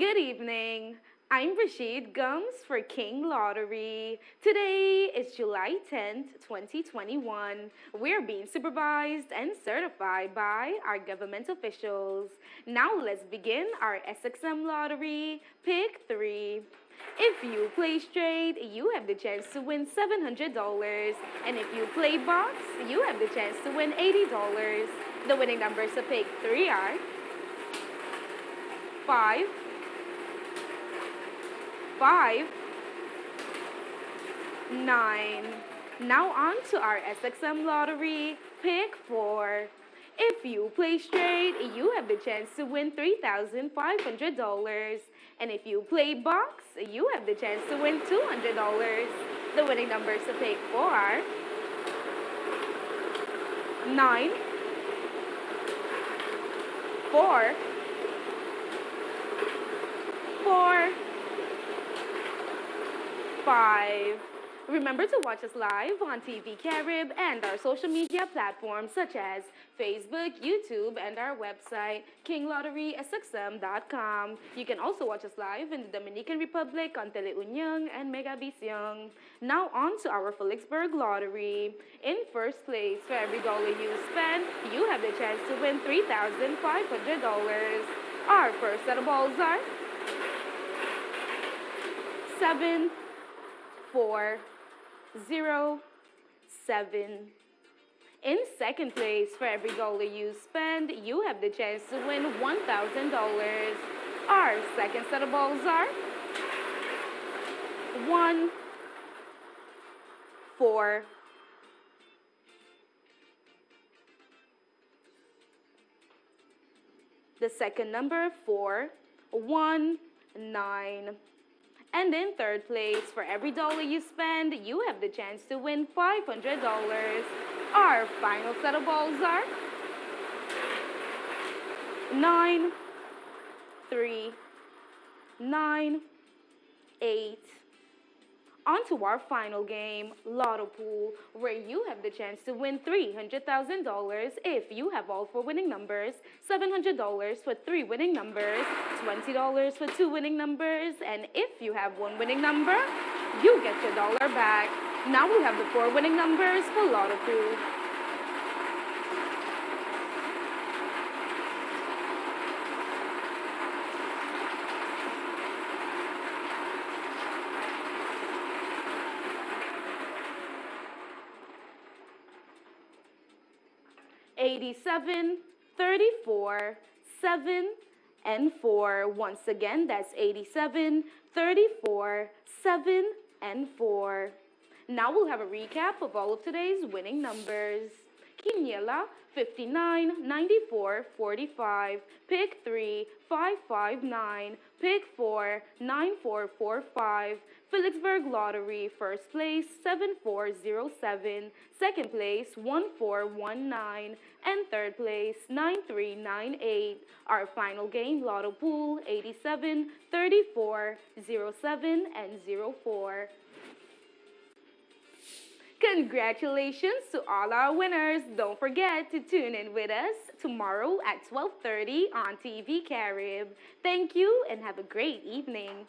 Good evening. I'm Rashid Gums for King Lottery. Today is July 10th, 2021. We're being supervised and certified by our government officials. Now let's begin our SXM Lottery. Pick 3. If you play straight, you have the chance to win $700. And if you play box, you have the chance to win $80. The winning numbers to pick 3 are 5, 5, 9. Now on to our SXM lottery. Pick 4. If you play straight, you have the chance to win $3,500. And if you play box, you have the chance to win $200. The winning numbers to pick 4 are 9, 4, 4, 5. Remember to watch us live on TV Carib and our social media platforms such as Facebook, YouTube, and our website, kinglotterysxm.com. You can also watch us live in the Dominican Republic on Teleunion and Megavisión. Now on to our Philipsburg Lottery. In first place, for every dollar you spend, you have the chance to win $3,500. Our first set of balls are 7, four, zero, seven. In second place, for every dollar you spend, you have the chance to win $1,000. Our second set of balls are one, four, the second number, four, one, nine. And in third place, for every dollar you spend, you have the chance to win $500. Our final set of balls are 9, 3, 9, 8, on to our final game, Lotto Pool, where you have the chance to win $300,000 if you have all four winning numbers, $700 for three winning numbers, $20 for two winning numbers, and if you have one winning number, you get your dollar back. Now we have the four winning numbers for Lotto Pool. 87, 34, 7, and 4. Once again, that's 87, 34, 7, and 4. Now we'll have a recap of all of today's winning numbers. Quiniela, 59, 94, 45. Pick 3, 559. Pick 4, 9445. Philipsburg Lottery, first place 7407, second place 1419, and third place 9398. Our final game, Lotto Pool 87, 34, 07, and 04. Congratulations to all our winners. Don't forget to tune in with us tomorrow at 12:30 on TV Carib. Thank you and have a great evening.